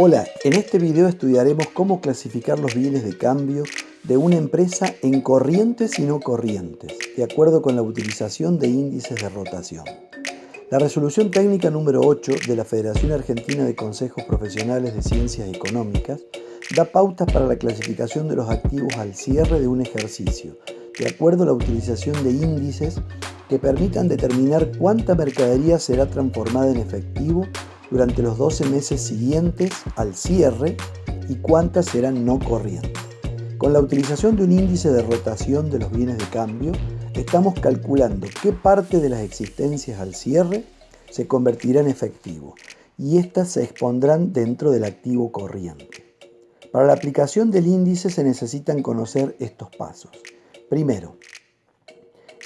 Hola, en este video estudiaremos cómo clasificar los bienes de cambio de una empresa en corrientes y no corrientes, de acuerdo con la utilización de índices de rotación. La resolución técnica número 8 de la Federación Argentina de Consejos Profesionales de Ciencias Económicas da pautas para la clasificación de los activos al cierre de un ejercicio, de acuerdo a la utilización de índices que permitan determinar cuánta mercadería será transformada en efectivo durante los 12 meses siguientes al cierre y cuántas serán no corrientes. Con la utilización de un índice de rotación de los bienes de cambio, estamos calculando qué parte de las existencias al cierre se convertirá en efectivo y éstas se expondrán dentro del activo corriente. Para la aplicación del índice se necesitan conocer estos pasos. Primero,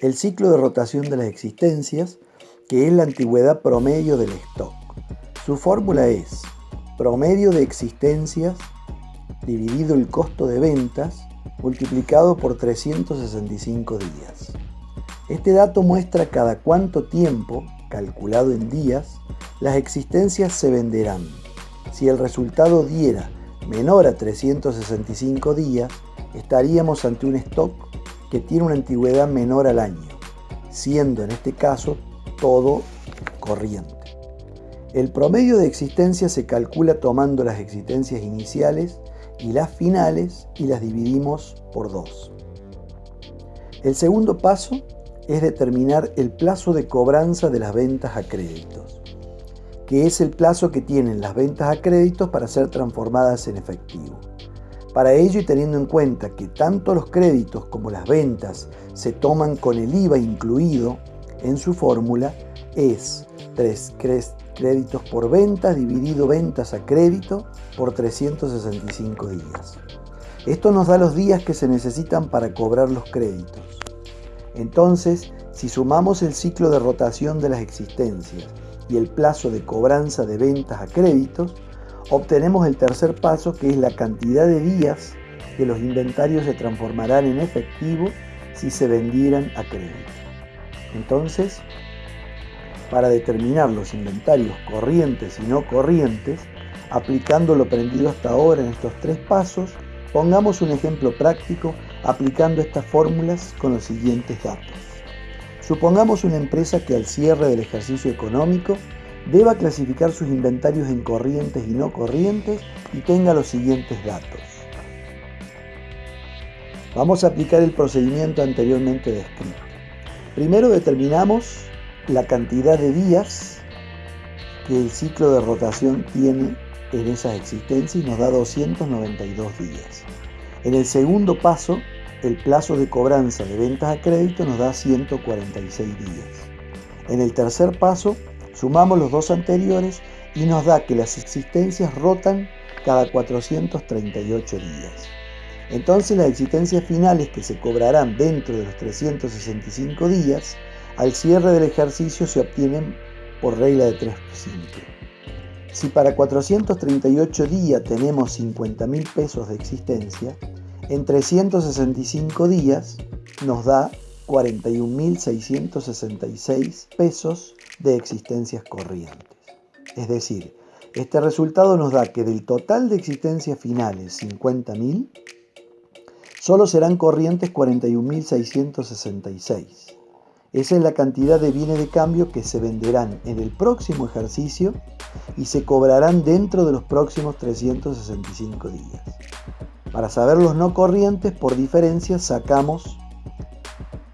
el ciclo de rotación de las existencias, que es la antigüedad promedio del stock. Su fórmula es promedio de existencias dividido el costo de ventas multiplicado por 365 días. Este dato muestra cada cuánto tiempo, calculado en días, las existencias se venderán. Si el resultado diera menor a 365 días, estaríamos ante un stock que tiene una antigüedad menor al año, siendo en este caso todo corriente. El promedio de existencia se calcula tomando las existencias iniciales y las finales y las dividimos por 2. El segundo paso es determinar el plazo de cobranza de las ventas a créditos, que es el plazo que tienen las ventas a créditos para ser transformadas en efectivo. Para ello y teniendo en cuenta que tanto los créditos como las ventas se toman con el IVA incluido en su fórmula, es 3, créditos por ventas dividido ventas a crédito por 365 días. Esto nos da los días que se necesitan para cobrar los créditos. Entonces, si sumamos el ciclo de rotación de las existencias y el plazo de cobranza de ventas a créditos, obtenemos el tercer paso que es la cantidad de días que los inventarios se transformarán en efectivo si se vendieran a crédito. Entonces, para determinar los inventarios corrientes y no corrientes, aplicando lo aprendido hasta ahora en estos tres pasos, pongamos un ejemplo práctico aplicando estas fórmulas con los siguientes datos. Supongamos una empresa que al cierre del ejercicio económico deba clasificar sus inventarios en corrientes y no corrientes y tenga los siguientes datos. Vamos a aplicar el procedimiento anteriormente descrito. Primero determinamos la cantidad de días que el ciclo de rotación tiene en esas existencias y nos da 292 días. En el segundo paso, el plazo de cobranza de ventas a crédito nos da 146 días. En el tercer paso, sumamos los dos anteriores y nos da que las existencias rotan cada 438 días. Entonces las existencias finales que se cobrarán dentro de los 365 días al cierre del ejercicio se obtienen por regla de 3 simple. Si para 438 días tenemos 50 mil pesos de existencia, en 365 días nos da 41.666 pesos de existencias corrientes. Es decir, este resultado nos da que del total de existencias finales 50.000, solo serán corrientes 41.666. Esa es la cantidad de bienes de cambio que se venderán en el próximo ejercicio y se cobrarán dentro de los próximos 365 días. Para saber los no corrientes, por diferencia sacamos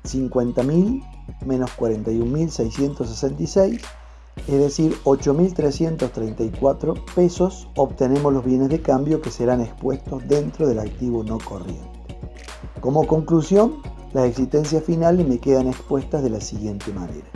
50.000 menos 41.666, es decir, 8.334 pesos obtenemos los bienes de cambio que serán expuestos dentro del activo no corriente. Como conclusión, las existencias finales me quedan expuestas de la siguiente manera.